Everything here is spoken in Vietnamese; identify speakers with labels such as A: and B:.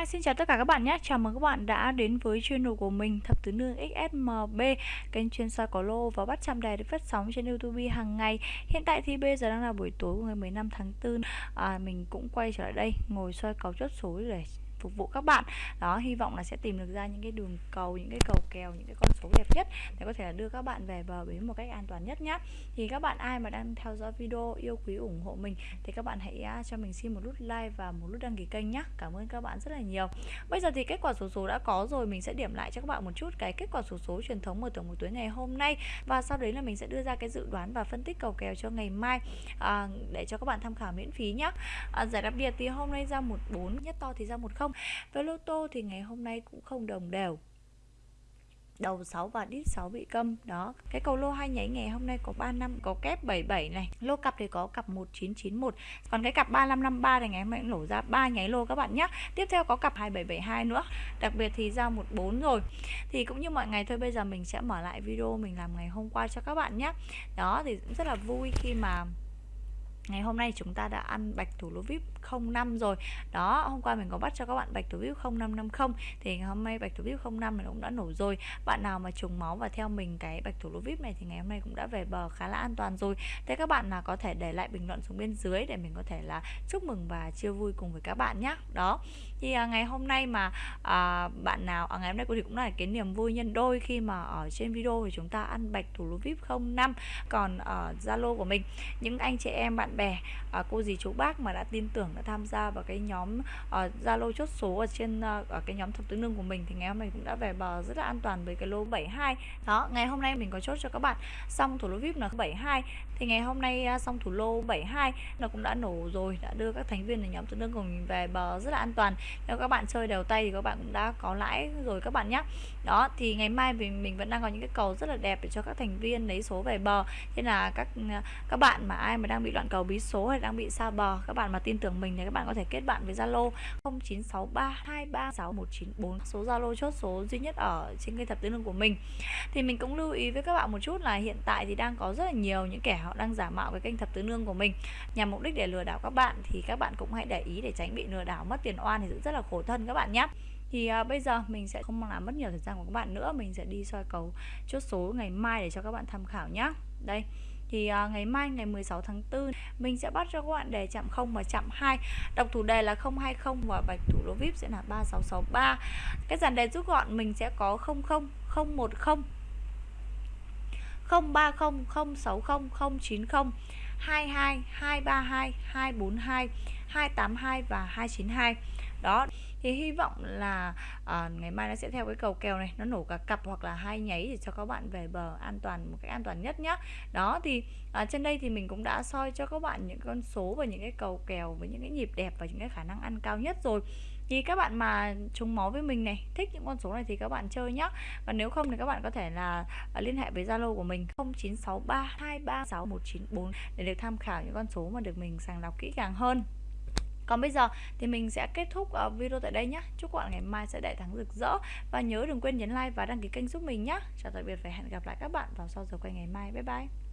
A: Hi, xin chào tất cả các bạn nhé. Chào mừng các bạn đã đến với channel của mình Thập Tứ Nương XSMB, kênh chuyên soi có lô và bắt chạm đề được phát sóng trên YouTube hàng ngày. Hiện tại thì bây giờ đang là buổi tối của ngày 15 tháng 4. À, mình cũng quay trở lại đây ngồi soi cầu chốt số để phục vụ các bạn. Đó hy vọng là sẽ tìm được ra những cái đường cầu những cái cầu kèo những cái con số đẹp nhất để có thể là đưa các bạn về bờ bến một cách an toàn nhất nhé thì các bạn ai mà đang theo dõi video yêu quý ủng hộ mình thì các bạn hãy cho mình xin một nút like và một nút đăng ký kênh nhé cảm ơn các bạn rất là nhiều. Bây giờ thì kết quả số số đã có rồi mình sẽ điểm lại cho các bạn một chút cái kết quả số số truyền thống mở thưởng một tuần ngày hôm nay. Và sau đấy là mình sẽ đưa ra cái dự đoán và phân tích cầu kèo cho ngày mai à, để cho các bạn tham khảo miễn phí nhé à, giải đặc biệt thì hôm nay ra một bốn nhất to thì ra một không với lô tô thì ngày hôm nay cũng không đồng đều. Đầu 6 và đít 6 bị câm, đó. Cái cầu lô hai nháy ngày hôm nay có 3 năm, có kép 77 này. Lô cặp thì có cặp 1991 còn cái cặp 3553 này, ngày hôm nay cũng nổ ra ba nháy lô các bạn nhé tiếp theo có cặp 2772 nữa. Đặc biệt thì ra 14 rồi. Thì cũng như mọi ngày thôi, bây giờ mình sẽ mở lại video mình làm ngày hôm qua cho các bạn nhé đó, thì cũng rất là vui khi mà ngày hôm nay chúng ta đã ăn bạch thủ lô vip 05 rồi. Đó hôm qua mình có bắt cho các bạn bạch thủ vip 0550 thì ngày hôm nay bạch thủ vip 05 này cũng đã nổ rồi. Bạn nào mà trùng máu và theo mình cái bạch thủ lô vip này thì ngày hôm nay cũng đã về bờ khá là an toàn rồi. Thế các bạn là có thể để lại bình luận xuống bên dưới để mình có thể là chúc mừng và chia vui cùng với các bạn nhé đó. Thì à, ngày hôm nay mà à, bạn nào à, ngày hôm nay cô thì cũng là cái niềm vui nhân đôi khi mà ở trên video thì chúng ta ăn bạch thủ lô vip 05 còn ở zalo của mình những anh chị em bạn bè à, cô dì chú bác mà đã tin tưởng đã tham gia vào cái nhóm ờ, zalo uh, chốt số ở trên uh, ở cái nhóm thập tứ nương của mình thì ngày hôm nay cũng đã về bờ rất là an toàn với cái lô 72 đó ngày hôm nay mình có chốt cho các bạn xong thủ lô vip là 72 thì ngày hôm nay uh, xong thủ lô 72 nó cũng đã nổ rồi đã đưa các thành viên ở nhóm tứ nương của mình về bờ rất là an toàn. Nếu các bạn chơi đều tay thì các bạn cũng đã có lãi rồi các bạn nhé đó thì ngày mai mình mình vẫn đang có những cái cầu rất là đẹp để cho các thành viên lấy số về bờ. Thế là các các bạn mà ai mà đang bị loạn cầu bí số hay đang bị xa bờ các bạn mà tin tưởng mình thì các bạn có thể kết bạn với Zalo 0963236194 số Zalo chốt số duy nhất ở trên kênh thập tứ lương của mình. Thì mình cũng lưu ý với các bạn một chút là hiện tại thì đang có rất là nhiều những kẻ họ đang giả mạo cái kênh thập tứ lương của mình. Nhằm mục đích để lừa đảo các bạn thì các bạn cũng hãy để ý để tránh bị lừa đảo mất tiền oan thì rất là khổ thân các bạn nhé thì à, bây giờ mình sẽ không làm mất nhiều thời gian của các bạn nữa. Mình sẽ đi soi cầu chốt số ngày mai để cho các bạn tham khảo nhé đây thì uh, ngày mai ngày 16 tháng 4 mình sẽ bắt cho các bạn đề chạm 0 và chạm 2 đọc thủ đề là 020 và bạch thủ đô vip sẽ là 3663 cái dàn đề rút gọn mình sẽ có 00 010 030 060 090 22 232 242 282 và 292 đó thì hy vọng là à, ngày mai nó sẽ theo cái cầu kèo này nó nổ cả cặp hoặc là hai nháy để cho các bạn về bờ an toàn một cách an toàn nhất nhá. Đó thì à, trên đây thì mình cũng đã soi cho các bạn những con số và những cái cầu kèo với những cái nhịp đẹp và những cái khả năng ăn cao nhất rồi. Thì các bạn mà trúng máu với mình này thích những con số này thì các bạn chơi nhá. Và nếu không thì các bạn có thể là ờ, liên hệ với Zalo của mình 0963236194 để được tham khảo những con số mà được mình sàng lọc kỹ càng hơn còn bây giờ thì mình sẽ kết thúc ờ, video tại đây nhé chúc các bạn ngày mai sẽ đại thắng rực rỡ. Và nhớ đừng quên nhấn like và đăng ký kênh giúp mình nhé chào tạm biệt và hẹn gặp lại các bạn vào sau giờ quay ngày mai. Bye bye.